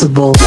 Invincible.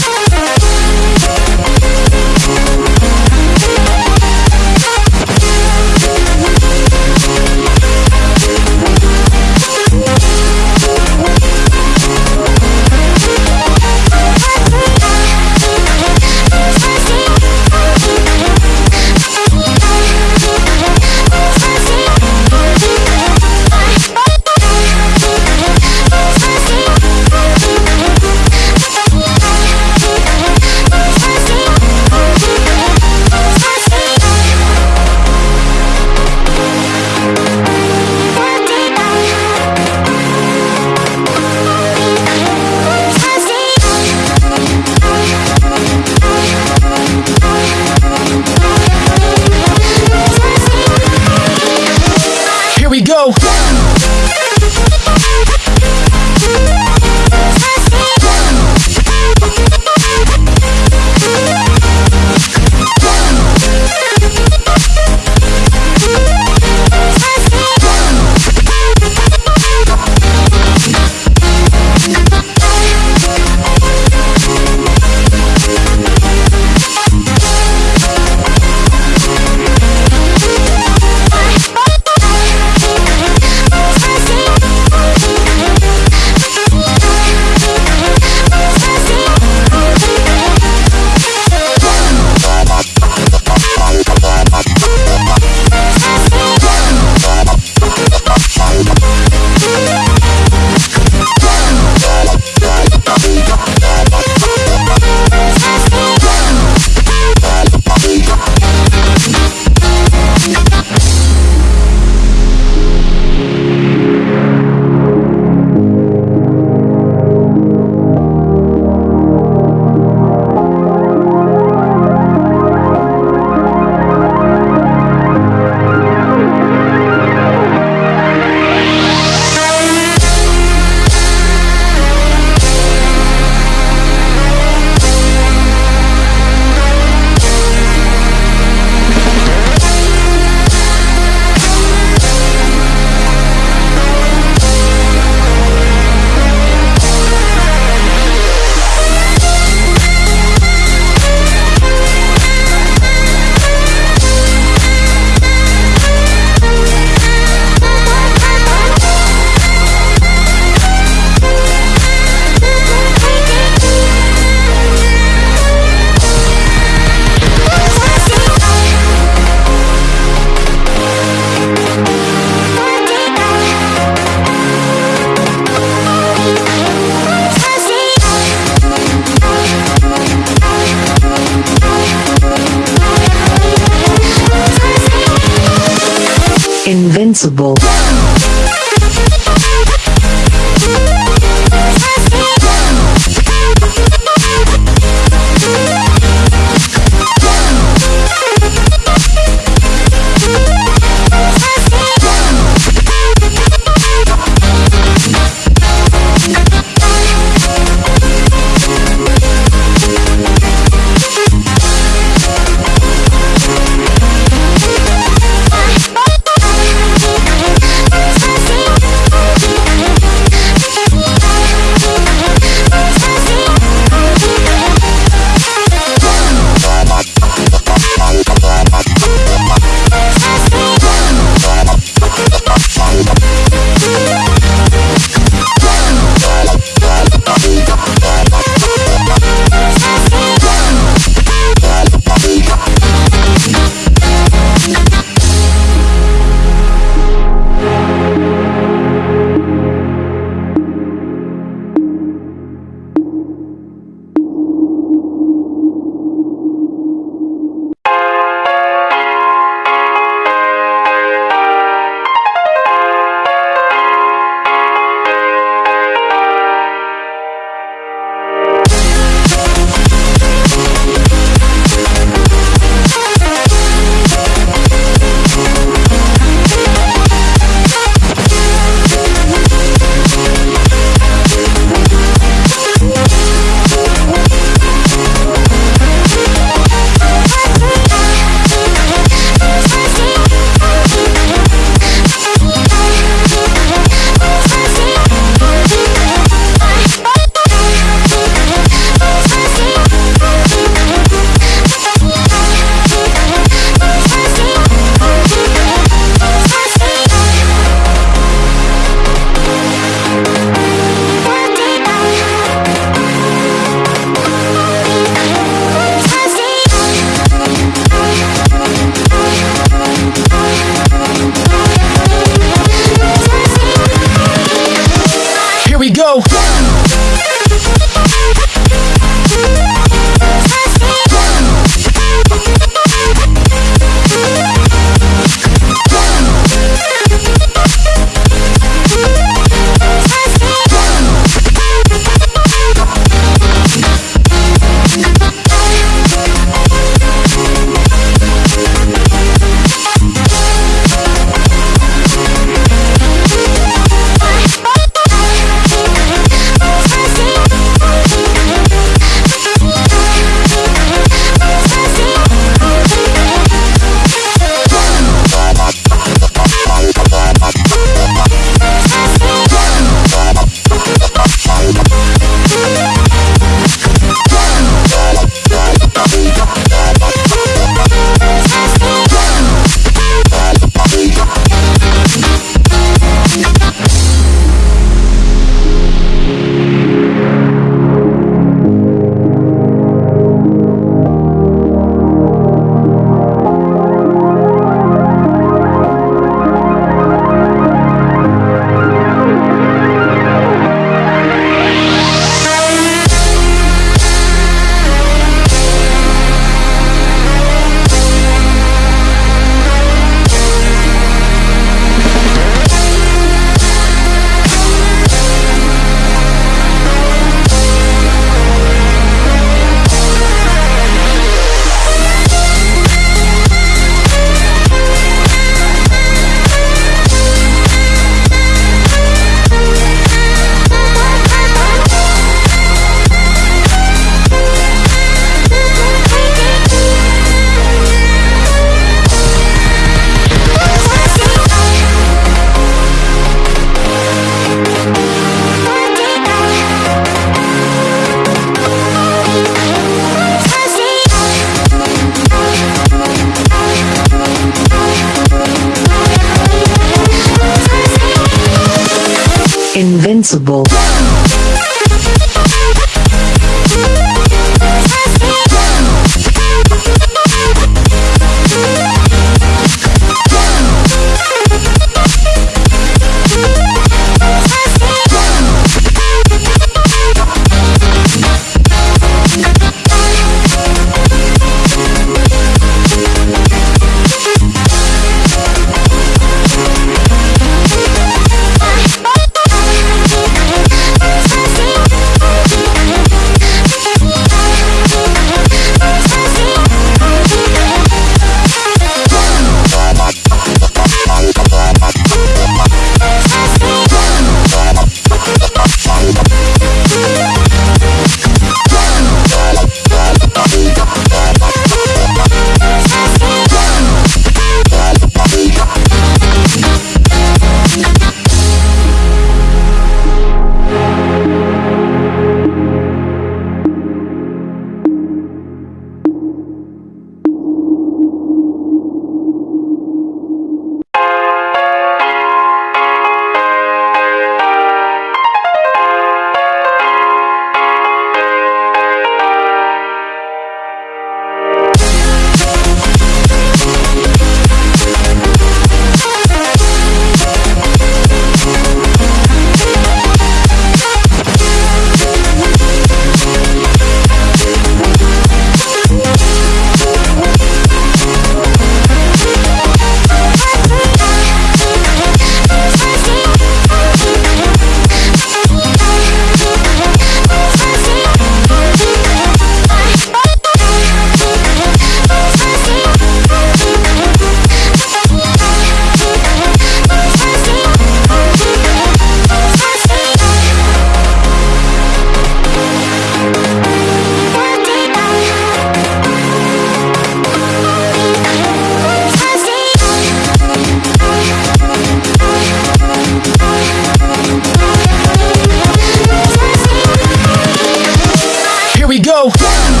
go.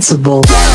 Invincible.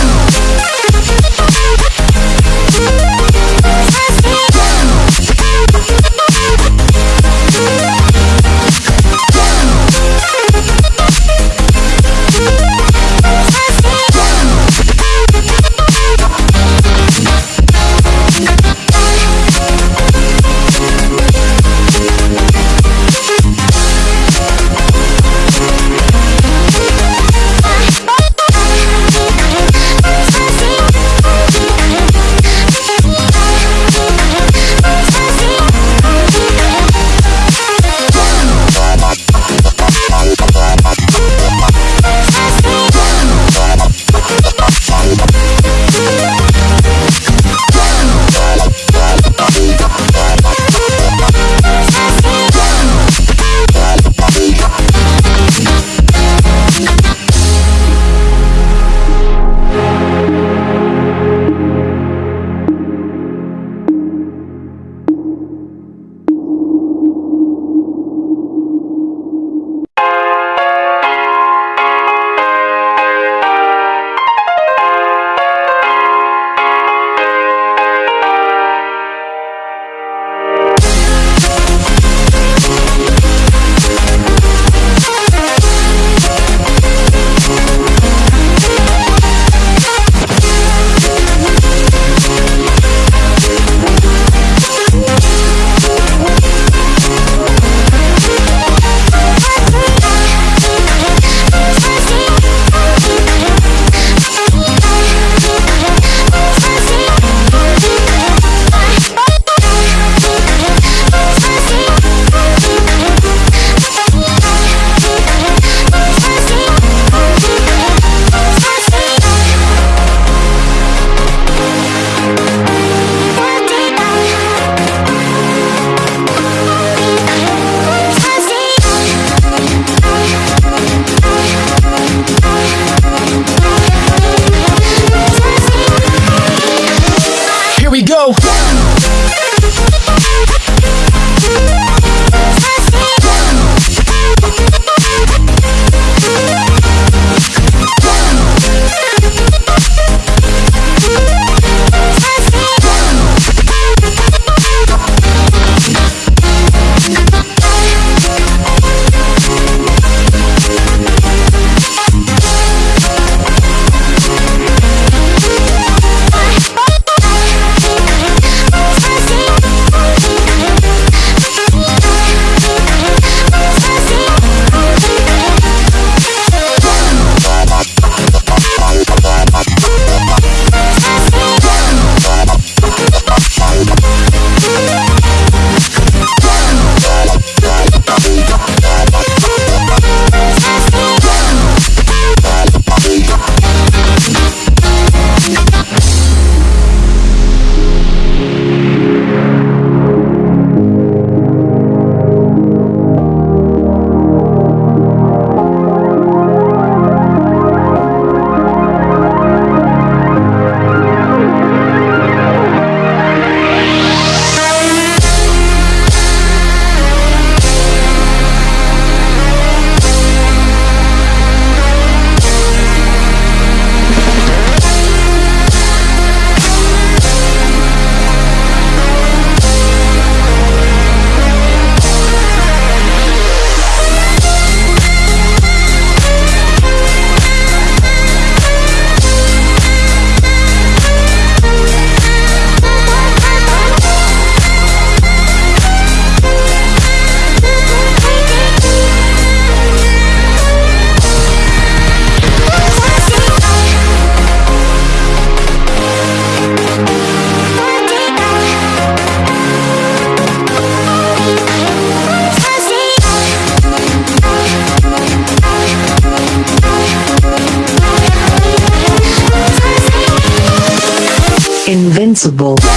Invincible.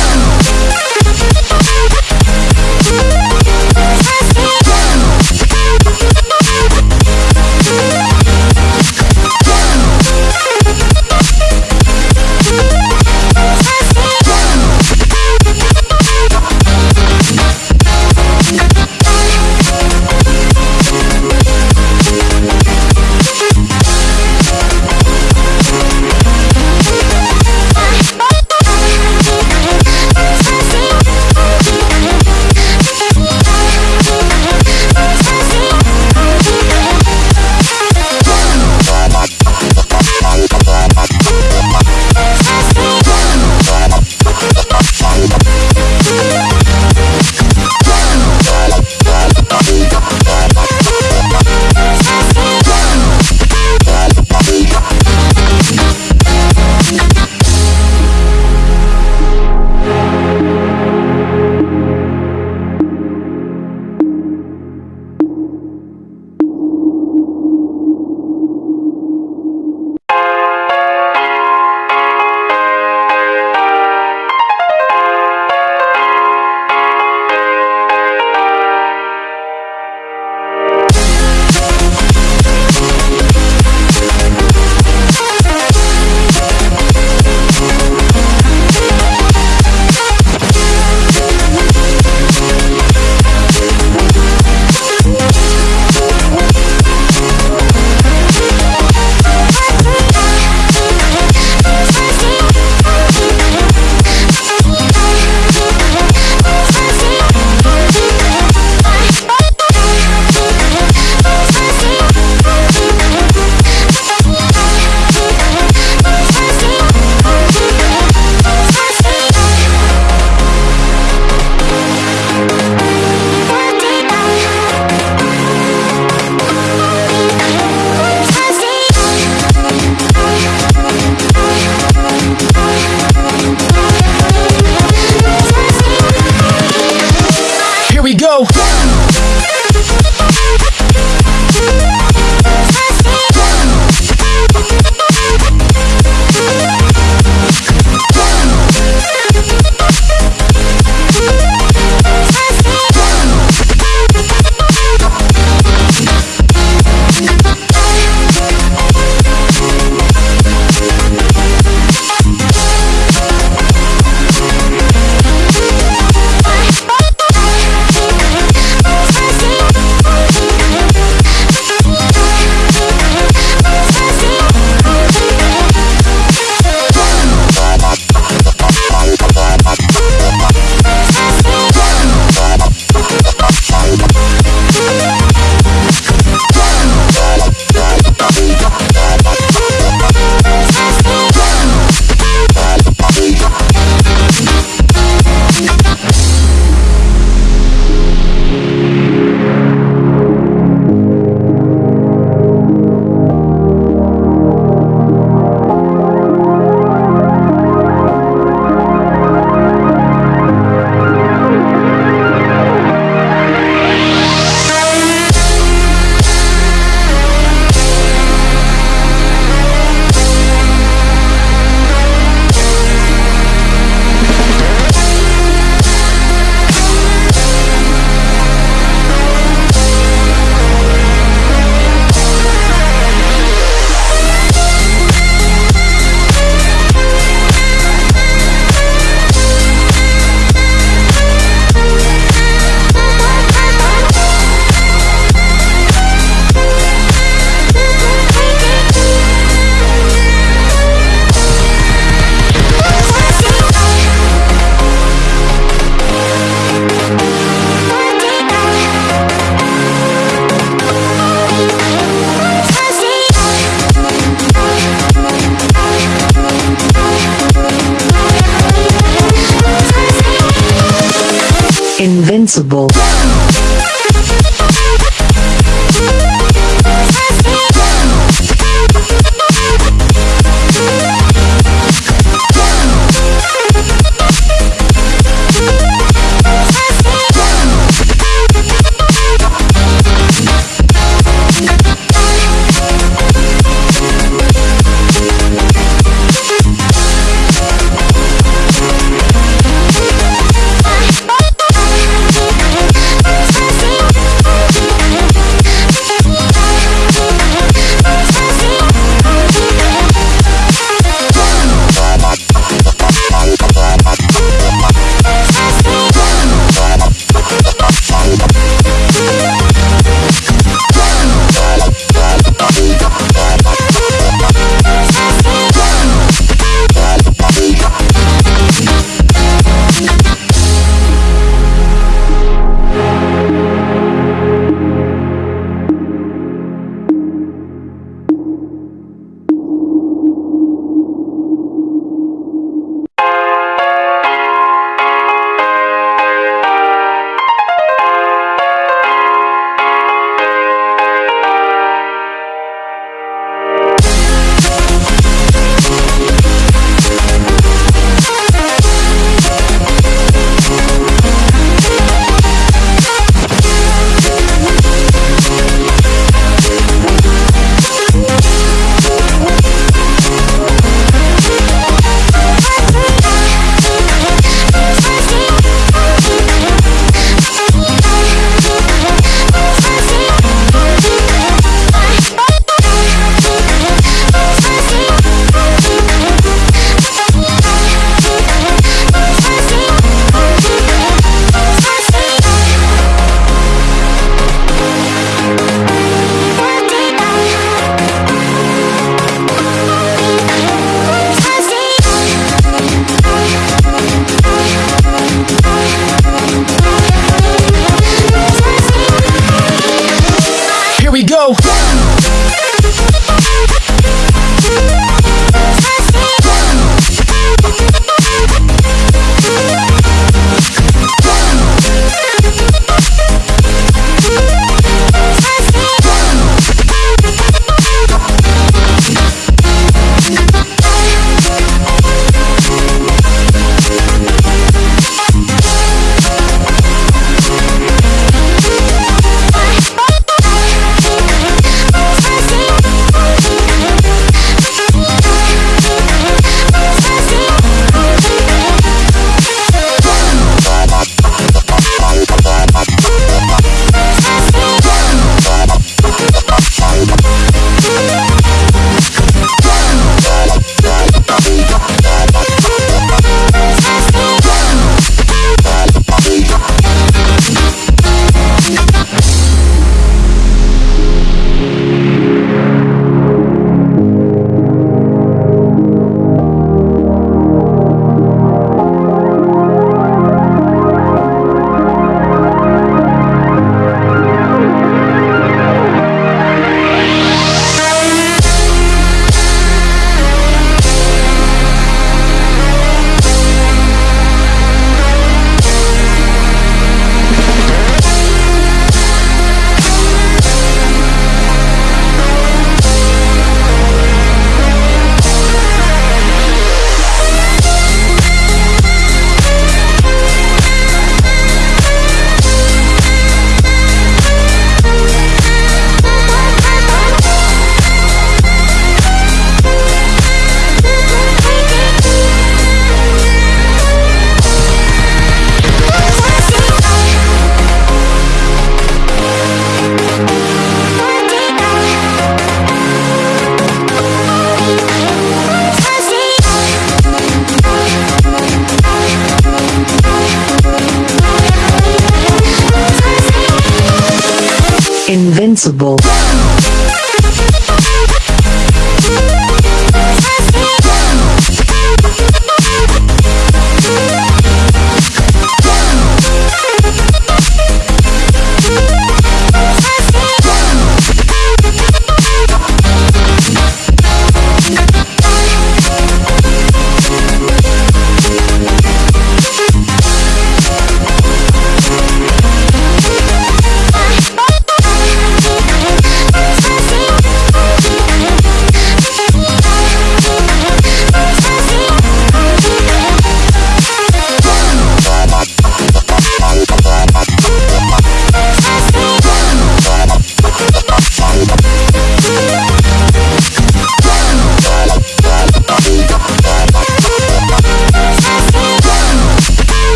Invincible.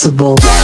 Invincible.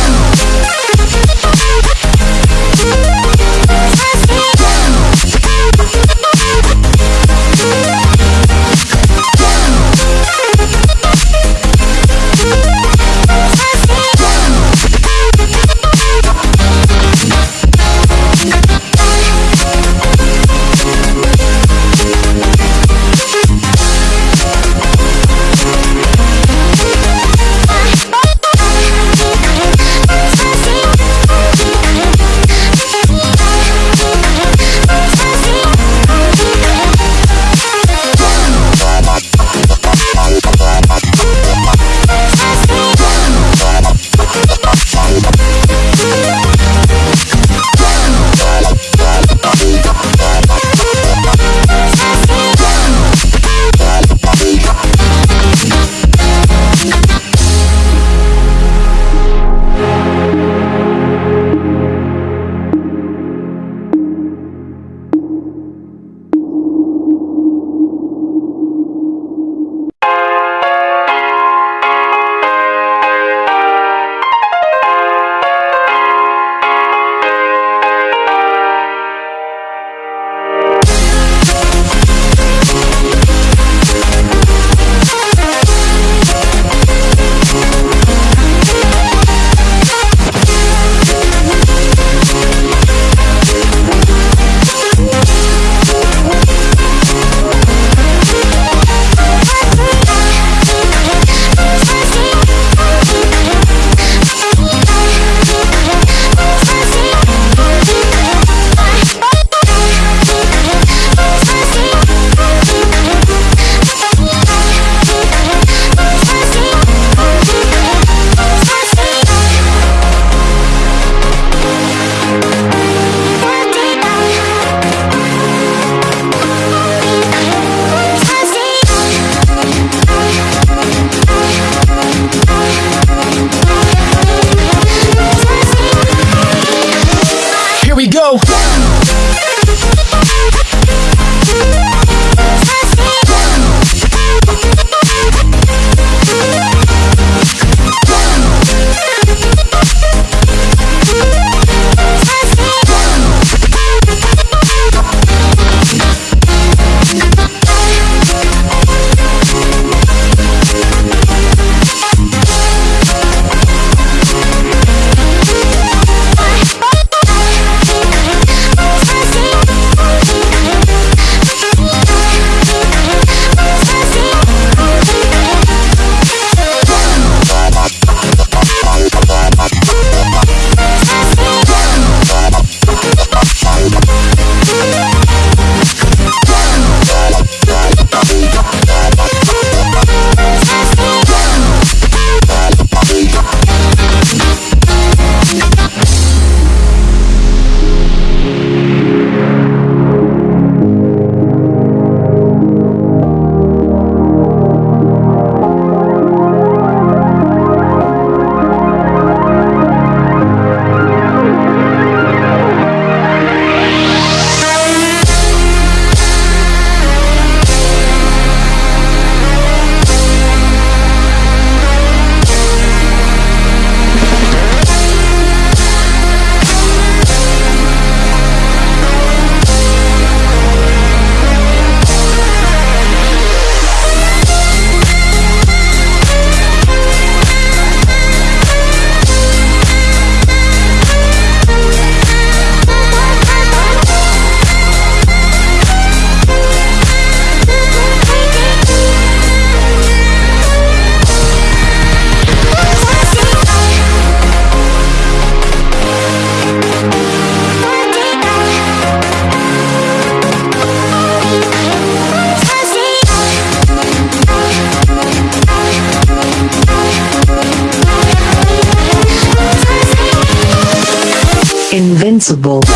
Invincible.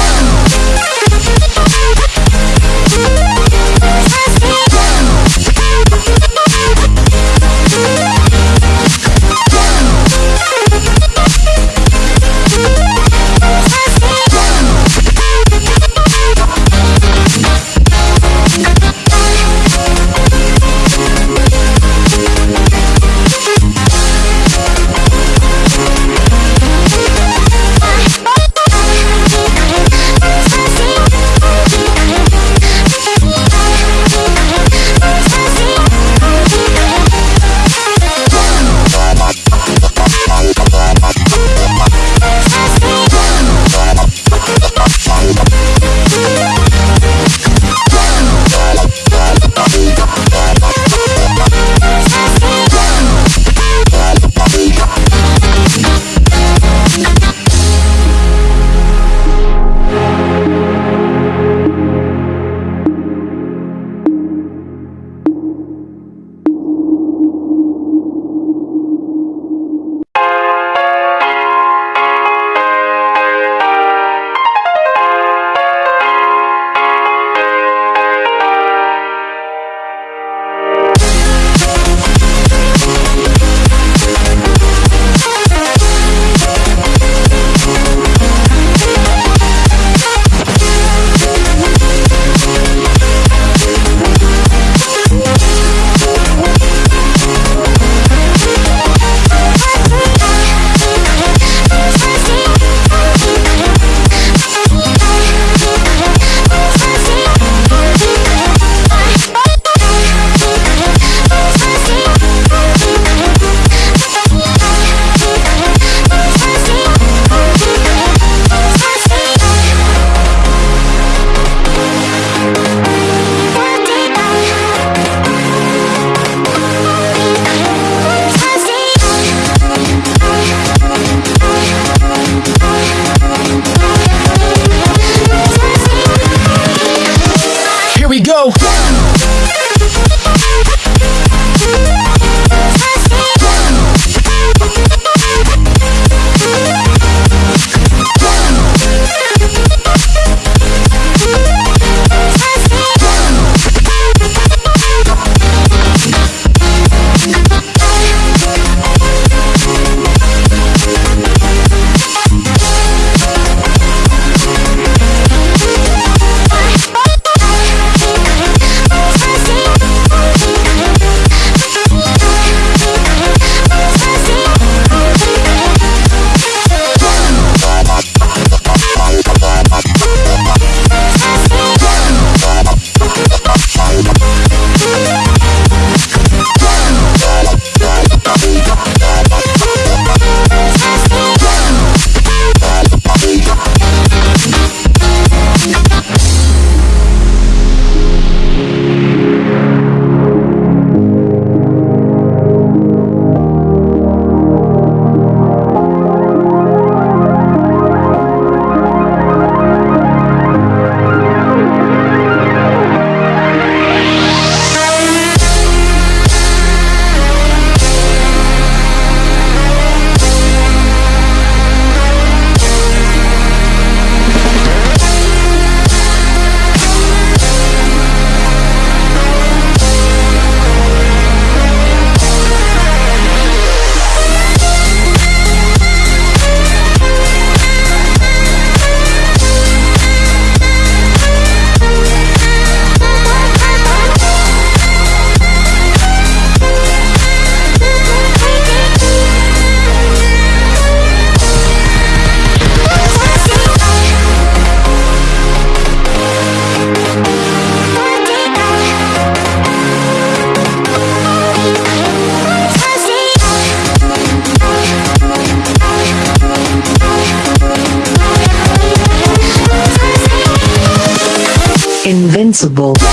Invincible.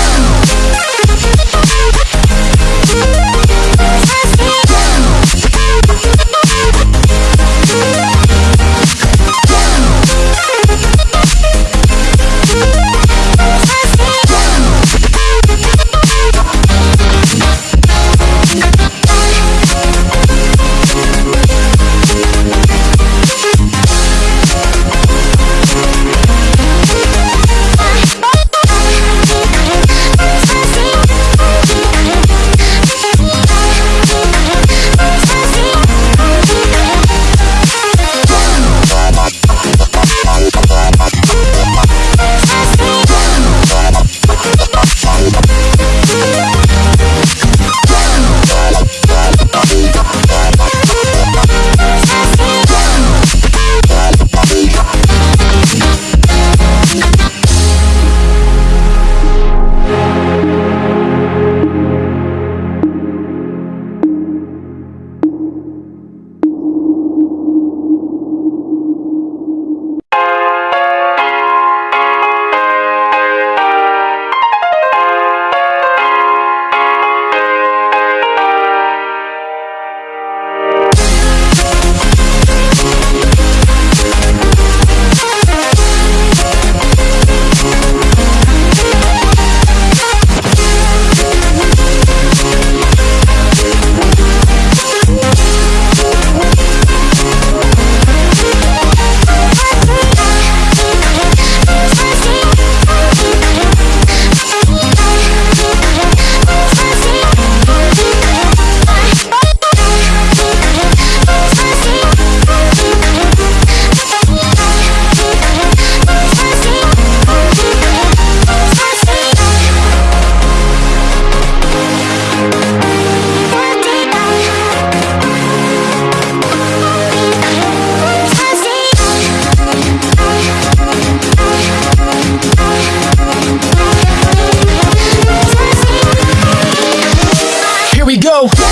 We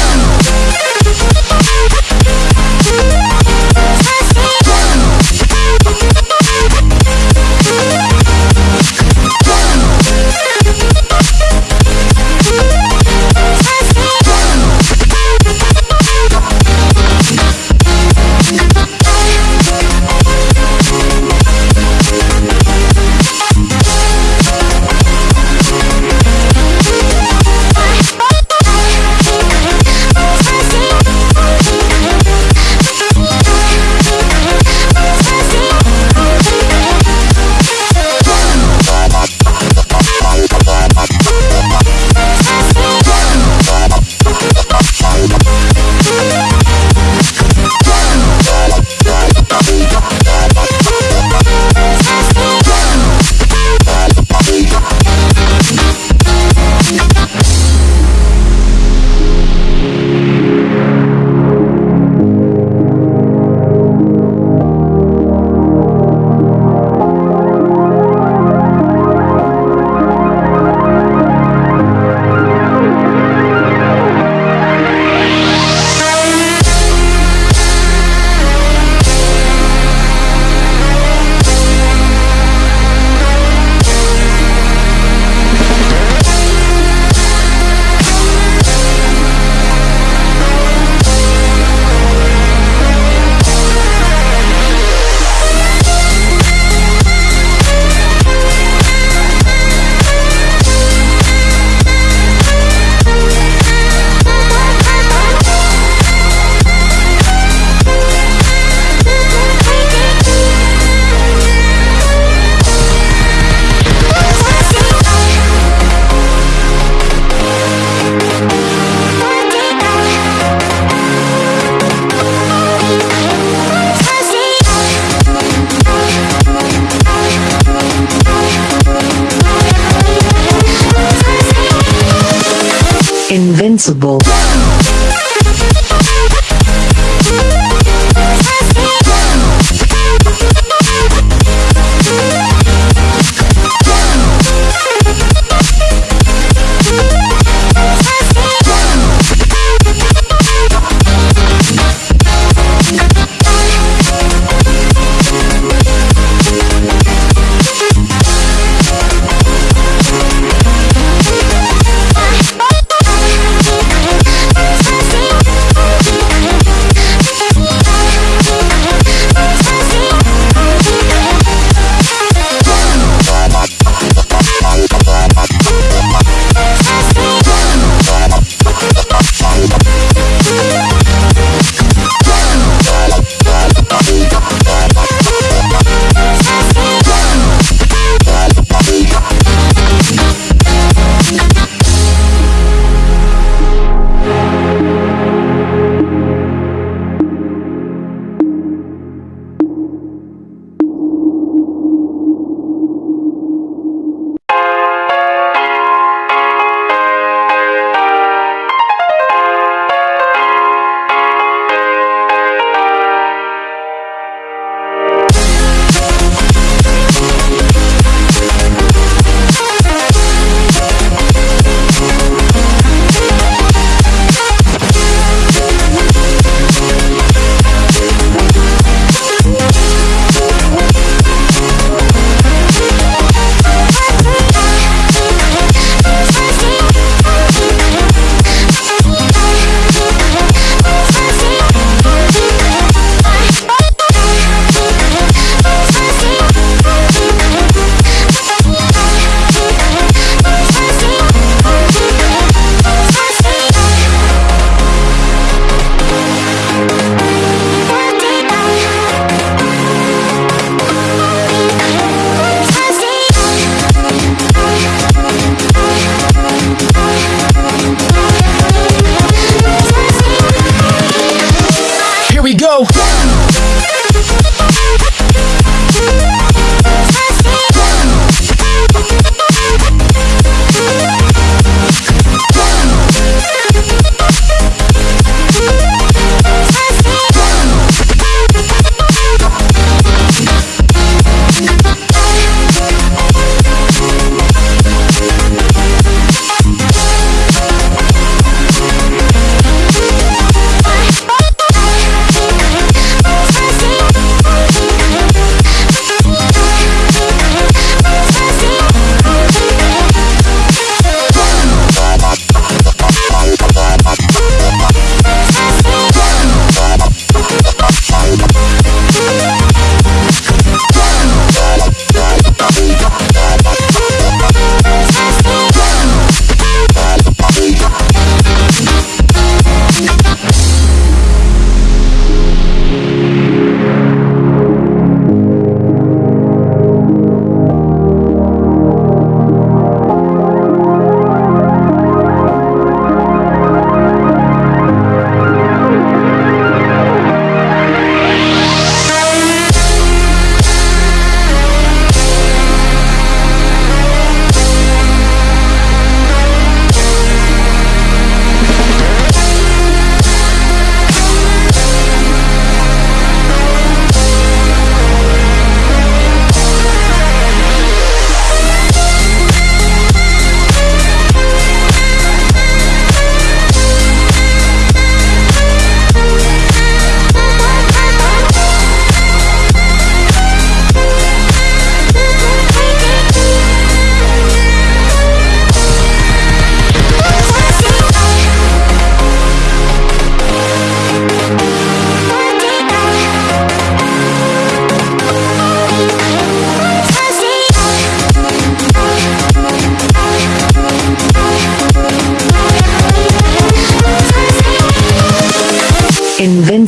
Invincible.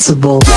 Invincible.